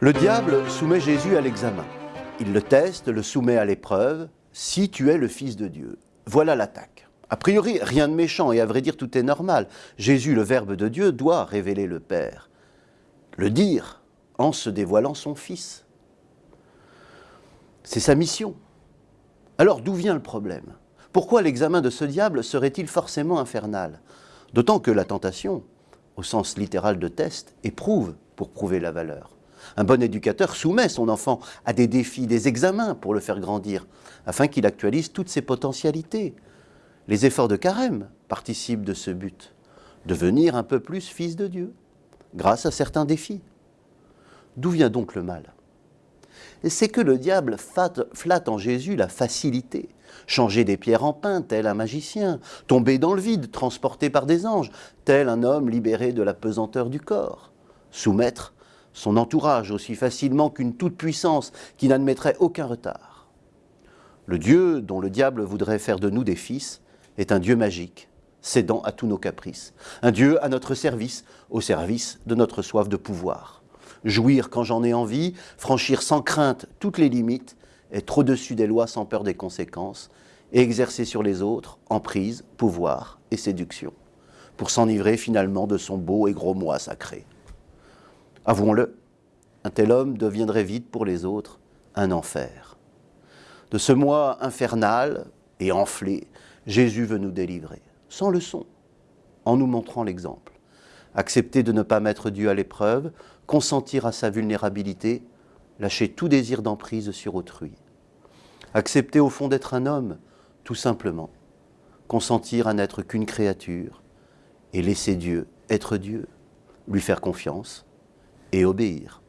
Le diable soumet Jésus à l'examen. Il le teste, le soumet à l'épreuve. Si tu es le Fils de Dieu. Voilà l'attaque. A priori, rien de méchant et à vrai dire, tout est normal. Jésus, le Verbe de Dieu, doit révéler le Père. Le dire en se dévoilant son Fils. C'est sa mission. Alors d'où vient le problème? Pourquoi l'examen de ce diable serait-il forcément infernal? D'autant que la tentation, au sens littéral de test, éprouve pour prouver la valeur. Un bon éducateur soumet son enfant à des défis, des examens pour le faire grandir, afin qu'il actualise toutes ses potentialités. Les efforts de carême participent de ce but, devenir un peu plus fils de Dieu, grâce à certains défis. D'où vient donc le mal? C'est que le diable flatte en Jésus la facilité, changer des pierres en pain, tel un magicien, tomber dans le vide, transporté par des anges, tel un homme libéré de la pesanteur du corps, soumettre son entourage aussi facilement qu'une toute-puissance qui n'admettrait aucun retard. Le Dieu dont le diable voudrait faire de nous des fils est un Dieu magique, cédant à tous nos caprices, un Dieu à notre service, au service de notre soif de pouvoir. Jouir quand j'en ai envie, franchir sans crainte toutes les limites, être au-dessus des lois sans peur des conséquences, exercer sur les autres emprise, pouvoir et séduction, pour s'enivrer finalement de son beau et gros moi sacré. Avouons-le, un tel homme deviendrait vite pour les autres un enfer. De ce moi infernal et enflé, Jésus veut nous délivrer, sans leçon, en nous montrant l'exemple. Accepter de ne pas mettre Dieu à l'épreuve, consentir à sa vulnérabilité, lâcher tout désir d'emprise sur autrui. Accepter au fond d'être un homme, tout simplement. Consentir à n'être qu'une créature et laisser Dieu être Dieu, lui faire confiance et obéir.